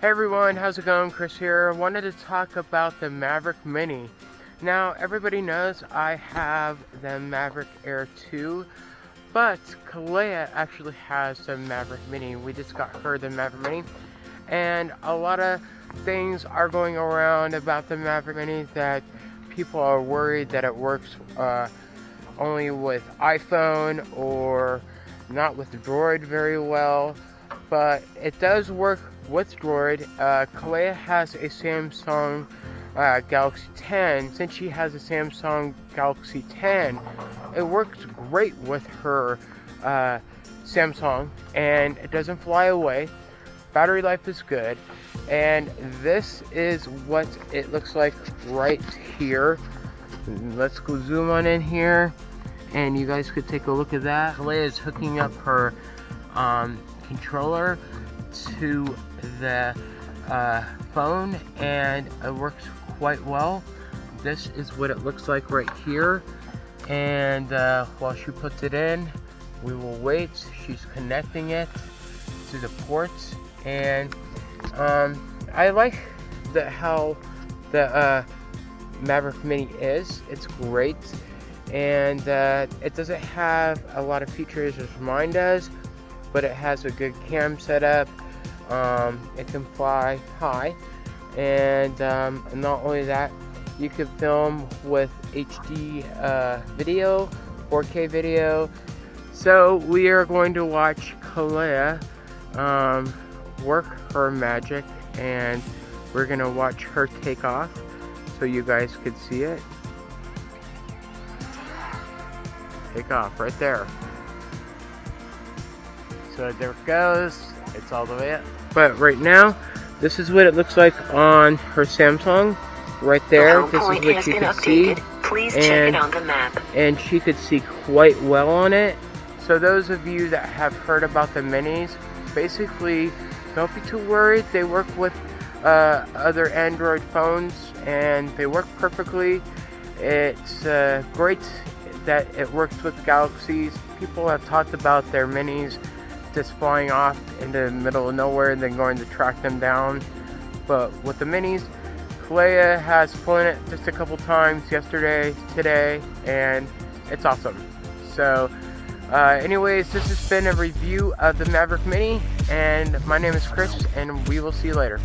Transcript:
Hey everyone, how's it going? Chris here. I Wanted to talk about the Maverick Mini. Now, everybody knows I have the Maverick Air 2, but Kalea actually has the Maverick Mini. We just got her the Maverick Mini, and a lot of things are going around about the Maverick Mini that people are worried that it works uh, only with iPhone or not with Droid very well, but it does work with Droid. Uh, Kalea has a Samsung uh, Galaxy 10. Since she has a Samsung Galaxy 10, it works great with her uh, Samsung and it doesn't fly away. Battery life is good. And this is what it looks like right here. Let's go zoom on in here and you guys could take a look at that. Kalea is hooking up her um, controller to the uh, phone and it works quite well. This is what it looks like right here and uh, while she puts it in we will wait. She's connecting it to the ports and um, I like the how the uh, Maverick Mini is. It's great and uh, it doesn't have a lot of features as mine does but it has a good cam setup. Um, it can fly high. And um, not only that you can film with HD uh, video 4k video. So we are going to watch Kalea um, work her magic and we're gonna watch her take off so you guys could see it. Take off right there. So there it goes. It's all the way up. But right now, this is what it looks like on her Samsung. Right there, this is what you can see. Please and, check it on the map. And she could see quite well on it. So those of you that have heard about the minis, basically, don't be too worried. They work with uh, other Android phones and they work perfectly. It's uh, great that it works with galaxies. People have talked about their minis just flying off into the middle of nowhere and then going to track them down. But with the minis, Kalea has flown it just a couple times yesterday, today, and it's awesome. So, uh, anyways, this has been a review of the Maverick Mini, and my name is Chris, and we will see you later.